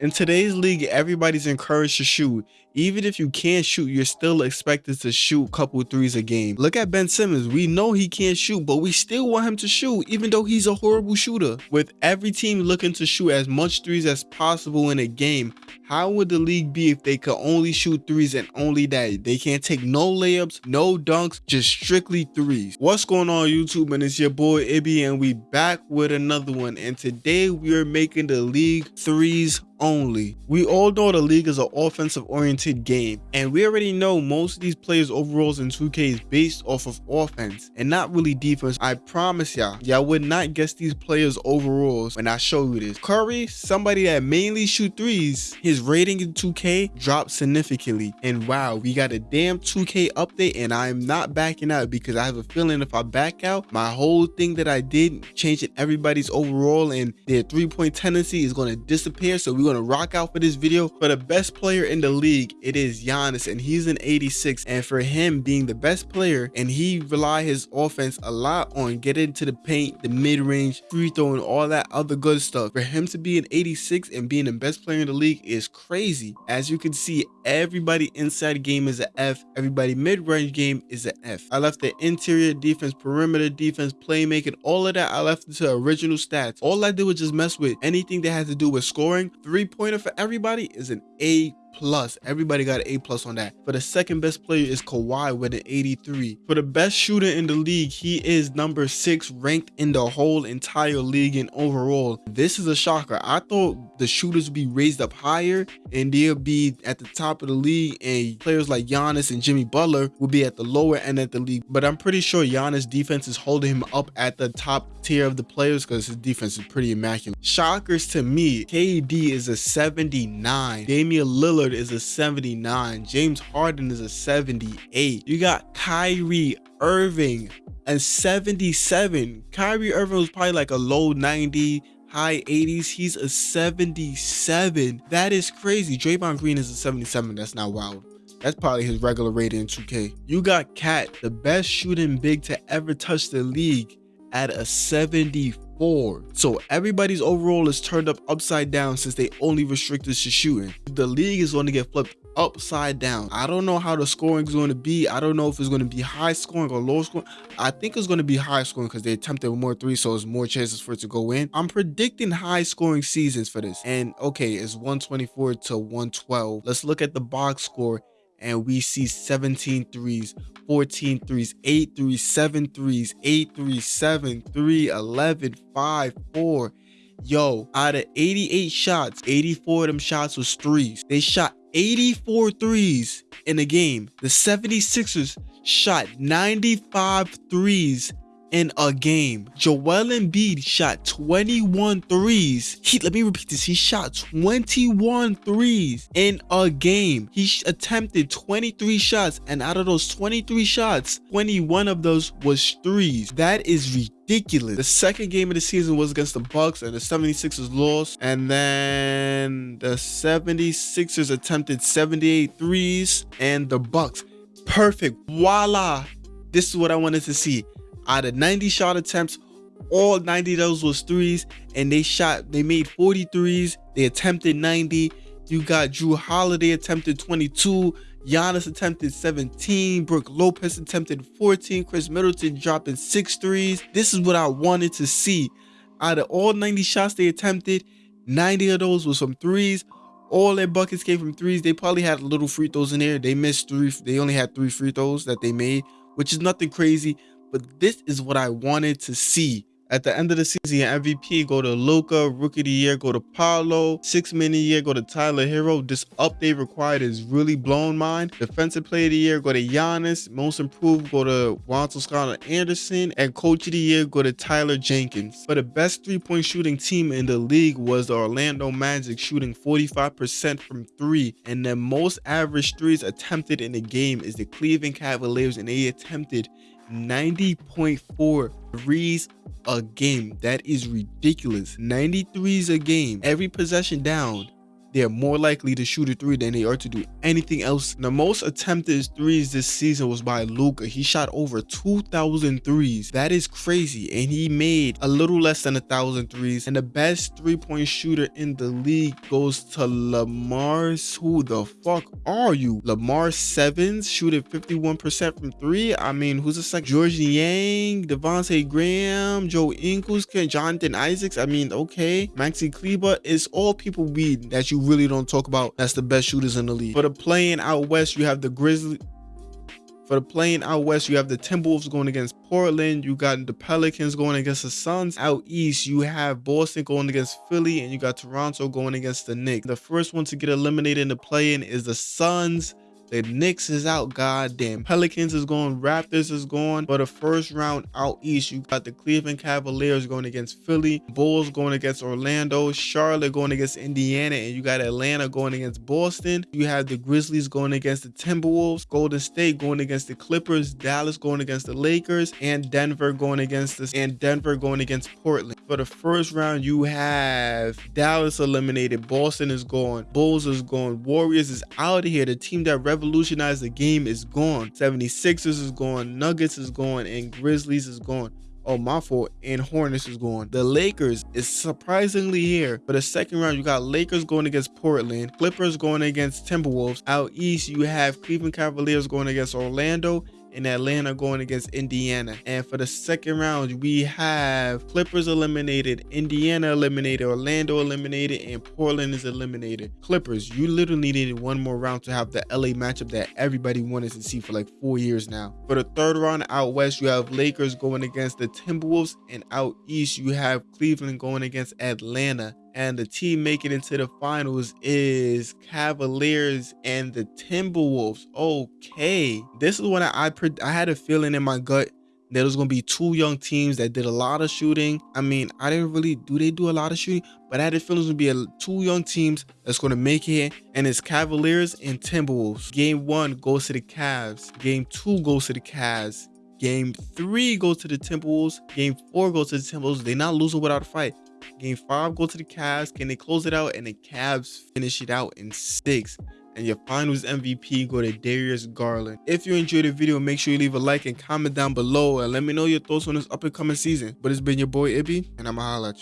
In today's league, everybody's encouraged to shoot. Even if you can't shoot, you're still expected to shoot a couple threes a game. Look at Ben Simmons. We know he can't shoot, but we still want him to shoot, even though he's a horrible shooter. With every team looking to shoot as much threes as possible in a game, how would the league be if they could only shoot threes and only that? They can't take no layups, no dunks, just strictly threes. What's going on YouTube? And it's your boy Ibby and we back with another one. And today we are making the league threes only. We all know the league is an offensive oriented game and we already know most of these players overalls in 2K is based off of offense and not really defense. I promise y'all, y'all would not guess these players overalls when I show you this. Curry, somebody that mainly shoot threes, his rating in 2K dropped significantly and wow, we got a damn 2K update and I'm not backing out because I have a feeling if I back out, my whole thing that I did changing everybody's overall and their three point tendency is going to disappear. So we're going to rock out for this video. For the best player in the league, it is Giannis and he's an 86. And for him being the best player and he rely his offense a lot on getting to the paint, the mid-range, free throwing, all that other good stuff. For him to be an 86 and being the best player in the league is crazy. As you can see, everybody inside game is an F. Everybody mid-range game is an F. I left the interior defense, perimeter defense, playmaking, all of that I left to original stats. All I did was just mess with anything that has to do with scoring, three pointer for everybody is an A plus. Everybody got an A plus on that. For the second best player is Kawhi with an 83. For the best shooter in the league, he is number six ranked in the whole entire league and overall. This is a shocker. I thought the shooters would be raised up higher and they'll be at the top of the league and players like Giannis and Jimmy Butler will be at the lower end of the league. But I'm pretty sure Giannis defense is holding him up at the top tier of the players because his defense is pretty immaculate. Shockers to me, KD is a 79. Damian Lillard Lillard is a 79. James Harden is a 78. You got Kyrie Irving and 77. Kyrie Irving was probably like a low 90 high 80s. He's a 77. That is crazy. Draymond Green is a 77. That's not wild. That's probably his regular rating in 2K. You got Cat, the best shooting big to ever touch the league, at a 74 four. So everybody's overall is turned up upside down since they only restricted to shooting. The league is going to get flipped upside down. I don't know how the scoring is going to be. I don't know if it's going to be high scoring or low scoring. I think it's going to be high scoring because they attempted more three, so there's more chances for it to go in. I'm predicting high scoring seasons for this. And okay, it's 124 to 112. Let's look at the box score and we see 17 threes, 14 threes, 8 threes, 7 threes, 8 threes, 7, 3, 11, 5, 4. Yo, out of 88 shots, 84 of them shots was threes. They shot 84 threes in a game. The 76ers shot 95 threes in a game. Joel Embiid shot 21 threes. He, let me repeat this. He shot 21 threes in a game. He attempted 23 shots and out of those 23 shots, 21 of those was threes. That is ridiculous. The second game of the season was against the Bucks and the 76ers lost. And then the 76ers attempted 78 threes and the Bucks. Perfect. Voila. This is what I wanted to see out of 90 shot attempts, all 90 of those was threes, and they shot, they made 43s, they attempted 90. You got Jrue Holiday attempted 22, Giannis attempted 17, Brook Lopez attempted 14, Khris Middleton dropping six threes. This is what I wanted to see. Out of all 90 shots they attempted, 90 of those was from threes. All their buckets came from threes. They probably had little free throws in there. They missed three. They only had three free throws that they made, which is nothing crazy but this is what I wanted to see. At the end of the season, MVP go to Luka, Rookie of the Year go to Paolo, Six Man of the Year go to Tyler Herro. This update required is really blown mine. Defensive Player of the Year go to Giannis, Most Improved go to Walter Scott Anderson, and Coach of the Year go to Taylor Jenkins. But the best three-point shooting team in the league was the Orlando Magic, shooting 45% from three, and the most average threes attempted in the game is the Cleveland Cavaliers, and they attempted 90.4 threes a game. That is ridiculous. 93s a game. Every possession down. They're more likely to shoot a three than they are to do anything else. The most attempted threes this season was by Luka. He shot over 2,000 threes. That is crazy. And he made a little less than a thousand threes. And the best three-point shooter in the league goes to Lamar. Who the fuck are you? Lamar Stevens shooting 51% from three. I mean, who's the second? Georges Niang, Devonte' Graham, Joe Ingles, Jonathan Isaacs. I mean, okay. Maxi Kleber is all people we that you really don't talk about. That's the best shooters in the league. For the playing out west, you have the Grizzlies. For the playing out west, you have the Timberwolves going against Portland. You got the Pelicans going against the Suns. Out east, you have Boston going against Philly, and you got Toronto going against the Knicks. The first one to get eliminated in the play-in is the Suns. The Knicks is out, goddamn. Pelicans is going, Raptors is going. For the first round out east, you got the Cleveland Cavaliers going against Philly, Bulls going against Orlando, Charlotte going against Indiana, and you got Atlanta going against Boston. You have the Grizzlies going against the Timberwolves, Golden State going against the Clippers, Dallas going against the Lakers, and Denver going against this, and Denver going against Portland. For the first round, you have Dallas eliminated, Boston is gone, Bulls is gone, Warriors is out of here. The team that revolutionized revolutionized the game is gone. 76ers is gone, Nuggets is gone, and Grizzlies is gone. Oh, my fault. And Hornets is going. The Lakers is surprisingly here. For the second round, you got Lakers going against Portland, Clippers going against Timberwolves. Out east, you have Cleveland Cavaliers going against Orlando, in Atlanta going against Indiana. And for the second round, we have Clippers eliminated, Indiana eliminated, Orlando eliminated, and Portland is eliminated. Clippers, you literally needed one more round to have the LA matchup that everybody wanted to see for like four years now. For the third round out west, you have Lakers going against the Timberwolves, and out east, you have Cleveland going against Atlanta and the team making it to the finals is Cavaliers and the Timberwolves. Okay, this is what I I, had a feeling in my gut there was going to be two young teams that did a lot of shooting. I mean, I didn't really do they do a lot of shooting, but I had a feeling it was gonna be a, two young teams that's going to make it, and it's Cavaliers and Timberwolves. Game one goes to the Cavs. Game two goes to the Cavs. Game three goes to the Timberwolves. Game four goes to the Timberwolves. They're not losing without a fight. Game five go to the Cavs. Can they close it out? And the Cavs finish it out in six. And your finals MVP go to Darius Garland. If you enjoyed the video, make sure you leave a like and comment down below and let me know your thoughts on this up and coming season. But it's been your boy Ibby, and I'ma holla at you.